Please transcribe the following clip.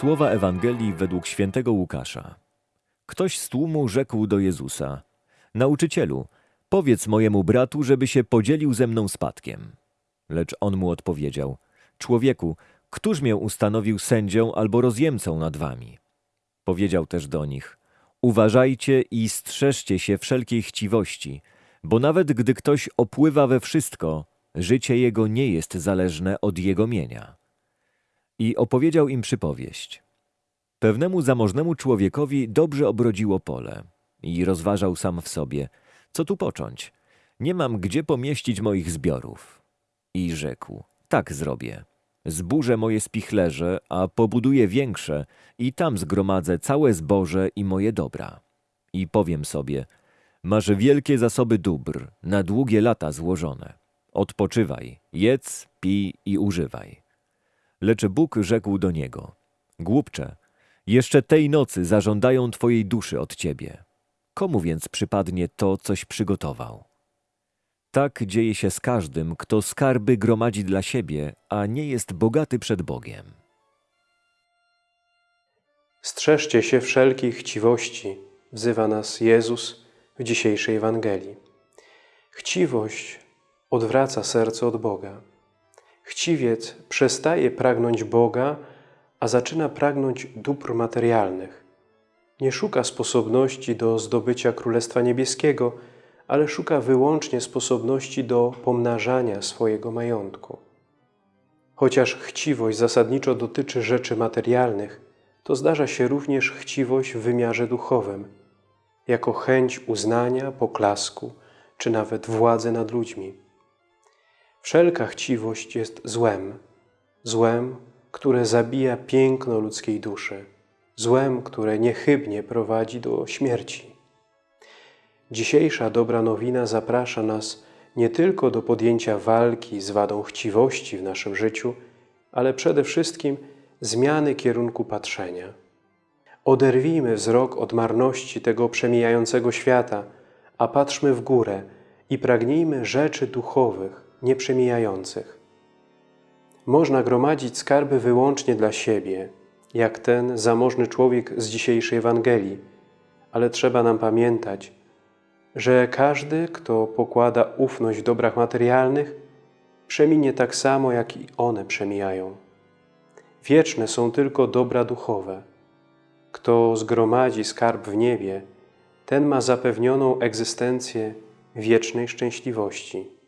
Słowa Ewangelii według świętego Łukasza. Ktoś z tłumu rzekł do Jezusa: Nauczycielu, powiedz mojemu bratu, żeby się podzielił ze mną spadkiem. Lecz on mu odpowiedział: Człowieku, któż mię ustanowił sędzią albo rozjemcą nad wami? Powiedział też do nich: Uważajcie i strzeżcie się wszelkiej chciwości, bo nawet gdy ktoś opływa we wszystko, życie jego nie jest zależne od jego mienia. I opowiedział im przypowieść. Pewnemu zamożnemu człowiekowi dobrze obrodziło pole i rozważał sam w sobie, co tu począć? Nie mam gdzie pomieścić moich zbiorów. I rzekł, tak zrobię. Zburzę moje spichlerze, a pobuduję większe i tam zgromadzę całe zboże i moje dobra. I powiem sobie, masz wielkie zasoby dóbr, na długie lata złożone. Odpoczywaj, jedz, pij i używaj. Lecz Bóg rzekł do niego: Głupcze, jeszcze tej nocy zażądają twojej duszy od ciebie. Komu więc przypadnie to, coś przygotował? Tak dzieje się z każdym, kto skarby gromadzi dla siebie, a nie jest bogaty przed Bogiem. Strzeżcie się wszelkiej chciwości, wzywa nas Jezus w dzisiejszej Ewangelii. Chciwość odwraca serce od Boga. Chciwiec przestaje pragnąć Boga, a zaczyna pragnąć dóbr materialnych. Nie szuka sposobności do zdobycia Królestwa Niebieskiego, ale szuka wyłącznie sposobności do pomnażania swojego majątku. Chociaż chciwość zasadniczo dotyczy rzeczy materialnych, to zdarza się również chciwość w wymiarze duchowym, jako chęć uznania, poklasku czy nawet władzy nad ludźmi. Wszelka chciwość jest złem, złem, które zabija piękno ludzkiej duszy, złem, które niechybnie prowadzi do śmierci. Dzisiejsza dobra nowina zaprasza nas nie tylko do podjęcia walki z wadą chciwości w naszym życiu, ale przede wszystkim zmiany kierunku patrzenia. Oderwijmy wzrok od marności tego przemijającego świata, a patrzmy w górę i pragnijmy rzeczy duchowych, nieprzemijających. Można gromadzić skarby wyłącznie dla siebie, jak ten zamożny człowiek z dzisiejszej Ewangelii, ale trzeba nam pamiętać, że każdy, kto pokłada ufność w dobrach materialnych, przeminie tak samo, jak i one przemijają. Wieczne są tylko dobra duchowe. Kto zgromadzi skarb w niebie, ten ma zapewnioną egzystencję wiecznej szczęśliwości.